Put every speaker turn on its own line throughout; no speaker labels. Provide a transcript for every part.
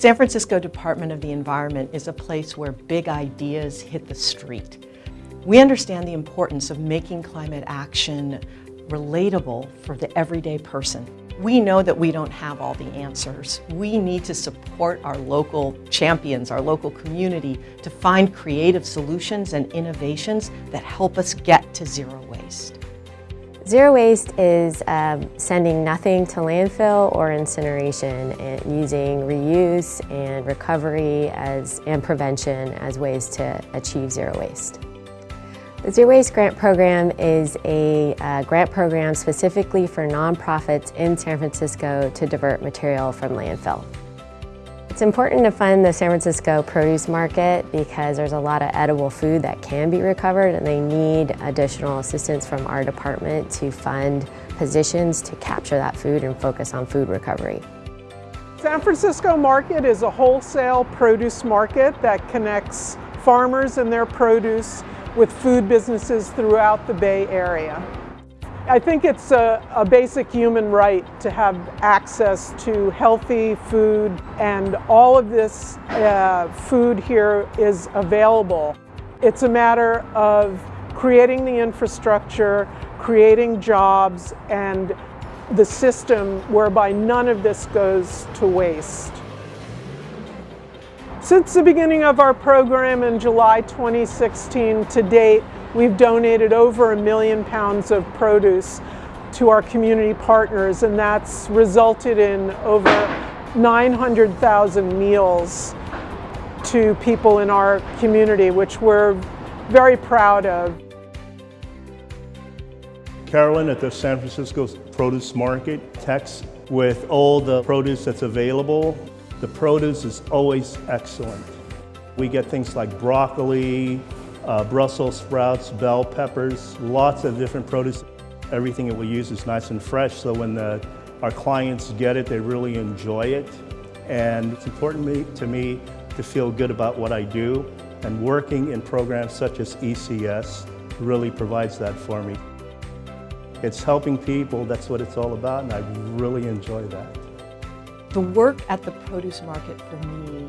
San Francisco Department of the Environment is a place where big ideas hit the street. We understand the importance of making climate action relatable for the everyday person. We know that we don't have all the answers. We need to support our local champions, our local community, to find creative solutions and innovations that help us get to zero waste.
Zero waste is um, sending nothing to landfill or incineration and using reuse and recovery as, and prevention as ways to achieve zero waste. The Zero Waste Grant Program is a uh, grant program specifically for nonprofits in San Francisco to divert material from landfill. It's important to fund the San Francisco produce market because there's a lot of edible food that can be recovered and they need additional assistance from our department to fund positions to capture that food and focus on food recovery.
San Francisco Market is a wholesale produce market that connects farmers and their produce with food businesses throughout the Bay Area. I think it's a, a, basic human right to have access to healthy food and all of this uh, food here is available. It's a matter of creating the infrastructure, creating jobs, and the system whereby none of this goes to waste. Since the beginning of our program in July 2016 to date, We've donated over a million pounds of produce to our community partners and that's resulted in over 900,000 meals to people in our community, which we're very proud of.
Carolyn at the San Francisco Produce Market texts with all the produce that's available. The produce is always excellent. We get things like broccoli, uh, Brussels sprouts, bell peppers, lots of different produce. Everything that we use is nice and fresh, so when the, our clients get it, they really enjoy it. And it's important to me to feel good about what I do, and working in programs such as ECS really provides that for me. It's helping people, that's what it's all about, and I really enjoy that.
The work at the produce market for me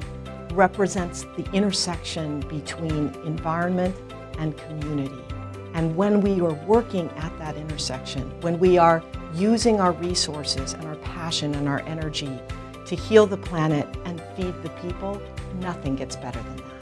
represents the intersection between environment and community. And when we are working at that intersection, when we are using our resources and our passion and our energy to heal the planet and feed the people, nothing gets better than that.